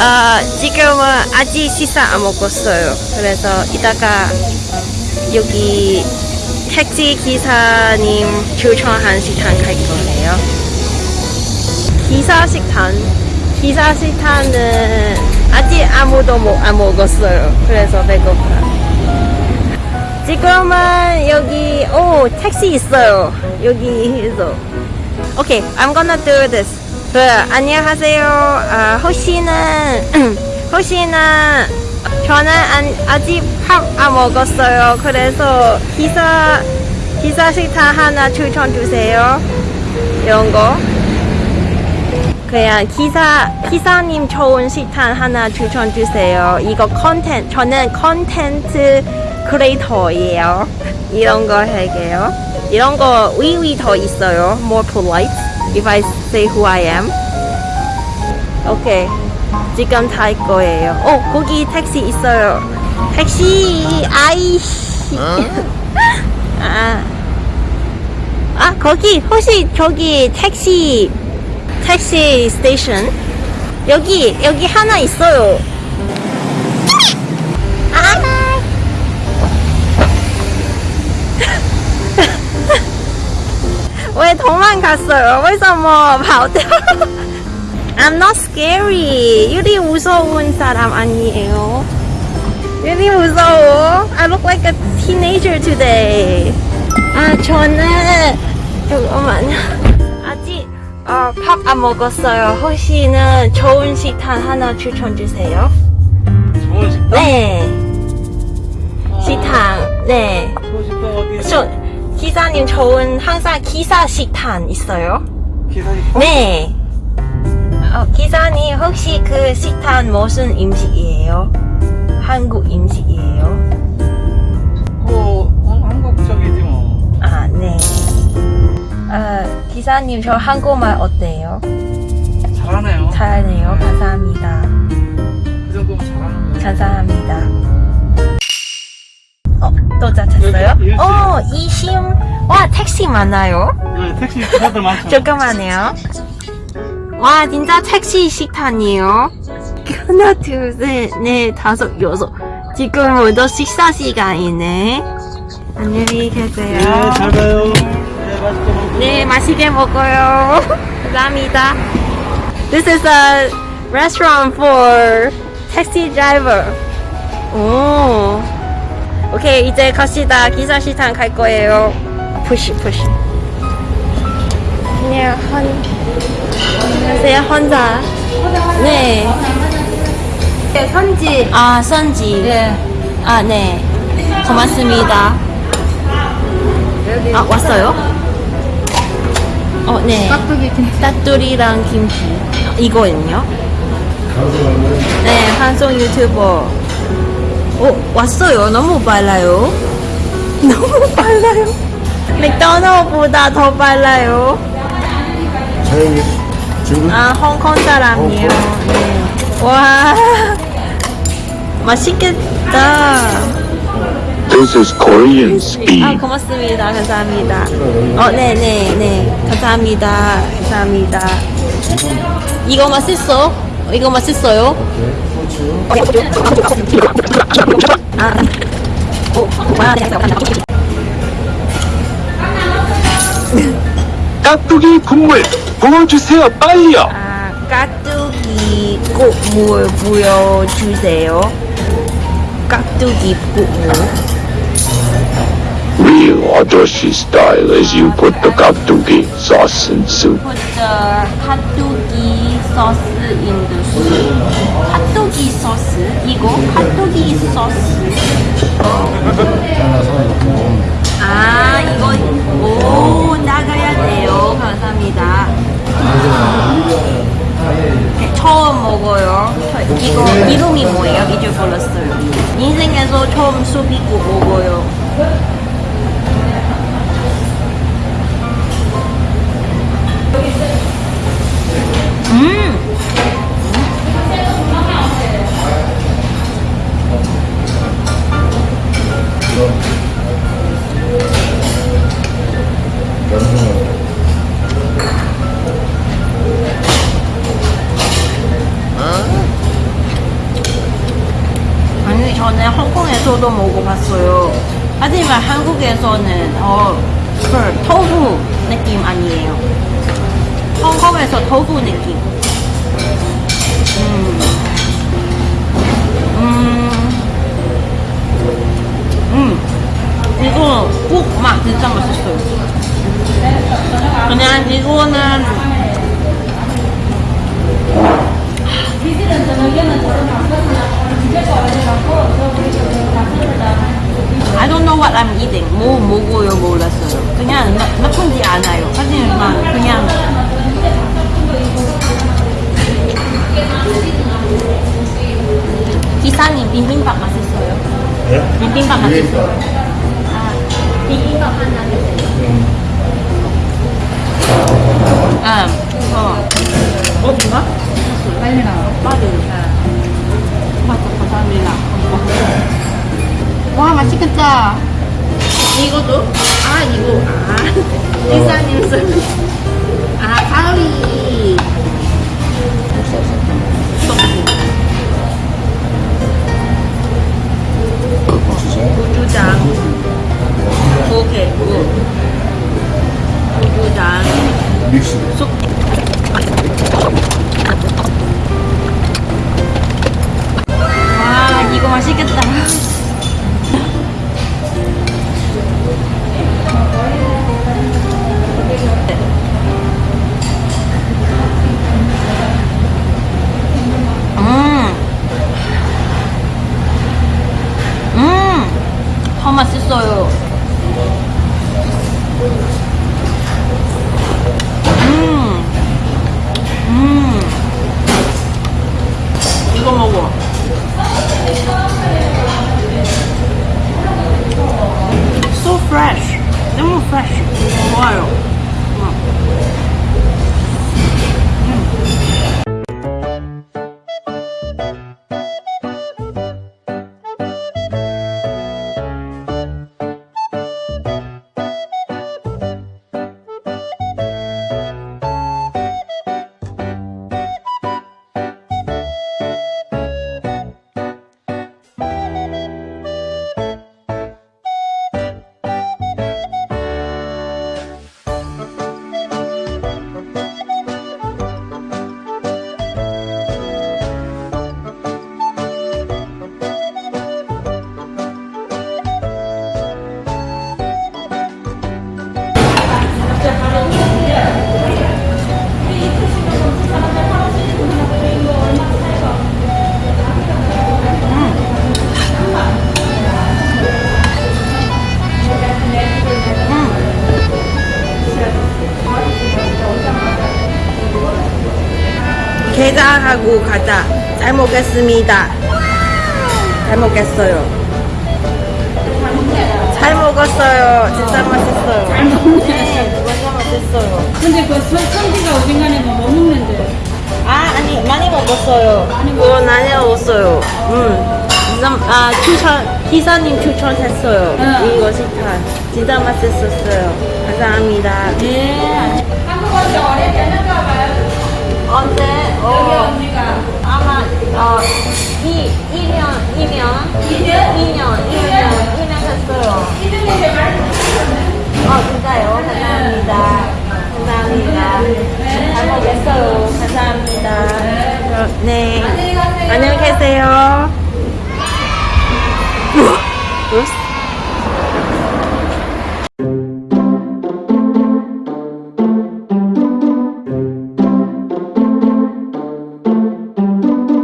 아, 지금은 아직 식사 안 먹었어요. 그래서 이따가 여기 택시 기사님 추천한 식당 갈 거예요. 기사 식당. 기사 식당은 아직 아무도 못, 안 먹었어요. 그래서 배고파. 지금은 여기, 오, 택시 있어요. 여기에서. 오케이, I'm gonna do this. 그, 안녕하세요. 아, 혹시는, 혹시는, 저는 안, 아직 밥 안 먹었어요. 그래서 기사, 기사 식당 하나 추천 주세요. 이런 거. 그냥 기사, 기사님 좋은 식당 하나 추천 주세요. 이거 컨텐츠, 저는 컨텐츠 크리에이터예요. 이런 거 할게요. 이런 거 위위 더 있어요. More polite. If I say who I am. 오케이. 지금 탈 거예요. 어, 거기 택시 있어요. 택시, 아이씨. 아. 아, 거기, 혹시 저기 택시, 택시 스테이션? 여기, 여기 하나 있어요. 아. 왜 도망갔어요? 왜 뭐, 바우대 I'm not scary. 유리 무서운 사람 아니에요. 유리 무서워. I look like a teenager today. 아, 저는, 잠깐만요. 아직, 어, 밥 안 먹었어요. 혹시는 좋은 식당 하나 추천주세요. 좋은 식당? 네. 아... 식당, 네. 좋은 식당 어디? 저 기사님 좋은 항상 기사 식당 있어요? 기사 식당? 네. 어, 기사님 혹시 그 식당 무슨 음식이에요? 한국 음식이에요? 뭐 어, 한국적이지 뭐. 아, 네. 아, 기사님 저 한국말 어때요? 잘하네요. 잘하네요. 감사합니다. 그 정도면 잘하는 거예요. 감사합니다. 어, 또 잡혔어요? 여기, 여기. 어, 이심. 와, 택시 많아요. 네, 택시 기사들 많죠. 잠깐만요. 와, 진짜 택시 식당이에요. 하나, 둘, 셋, 넷, 다섯, 여섯. 지금 모두 식사 시간이네. 안녕히 계세요. 네, 잘 가요. 네, 맛있게 먹고. 네, 맛있게 먹어요. 감사합니다. This is a restaurant for taxi driver. 오. 오케이, 이제 갑시다. 기사 식당 갈 거예요. 푸시, 푸시. 그냥 한, 안녕하세요, 혼자. 네. 네, 선지. 아, 선지. 네. 아, 네. 고맙습니다. 아, 왔어요? 어, 네. 김치. 따뚜리랑 김치. 이거는요? 네, 방송 유튜버. 어, 왔어요. 너무 빨라요. 너무 빨라요. 맥도날드보다 더 빨라요. 사장님 중국 아, 홍콩 사람이에요. 네. 와, 맛있겠다. This is Korean 아, speed. 고맙습니다. 감사합니다. 어, 네, 네, 네. 감사합니다. 감사합니다. 이거 맛있어? 이거 맛있어요? 아, 네, 깍두기 국물 부어주세요 빨리요. 아, 깍두기 국물 보여주세요. 깍두기 국물. Real 아저씨 style as you put the 깍두기 sauce in soup. Put the 핫도기 sauce in the soup. 핫도기 소스? 이거 핫도기 소스. 하지만 한국에서는 어, 그 토fu 느낌 아니에요. 홍콩에서 토fu 느낌. 음. 음. 음. 이거 국맛 진짜 맛있어요. 그냥 이거는 I don't know what I'm eating. 뭐 먹어요 몰랐어요. 그냥 나, 나쁜지 않아요. 하지만 그냥 기사님 비빔밥 맛있어요. 네? 비빔밥 맛있어요. 비빔밥. 비빔밥 하나 주세요. 아, 어. 어딘가? 빨리 나와. 빨리. 맞아, 감사합니다. 와 맛있겠다. 이거도? 아, 이거. 아, 이사님 술. 아, 가위. 고추장. 오케이, 굿. 고추장. 믹스. 쑥. 와, 이거 맛있겠다. 게장하고 가자. 잘 먹겠습니다. 잘 먹겠어요. 잘 먹었어요. 진짜 맛있어요. 잘 먹네. 완전 맛있어요. 근데 그 선- 선지가 어딘가에 뭐 먹는데. 아, 아니, 많이 먹었어요. 그거 많이 먹었어요. 음. 진짜, 아, 추천, 기사님 추천했어요. 응. 이거 식판. 진짜 맛있었어요. 감사합니다. 네. 한국 언제 네. 안녕히 가세요. 안녕히 계세요.